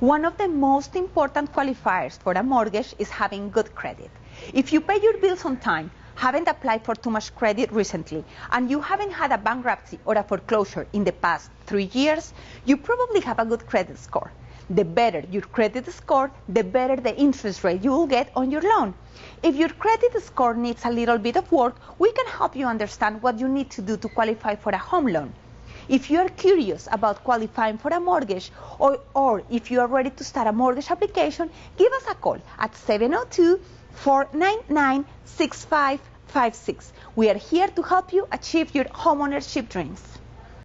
One of the most important qualifiers for a mortgage is having good credit. If you pay your bills on time, haven't applied for too much credit recently, and you haven't had a bankruptcy or a foreclosure in the past three years, you probably have a good credit score. The better your credit score, the better the interest rate you will get on your loan. If your credit score needs a little bit of work, we can help you understand what you need to do to qualify for a home loan. If you are curious about qualifying for a mortgage or, or if you are ready to start a mortgage application, give us a call at 702 499 6556. We are here to help you achieve your homeownership dreams.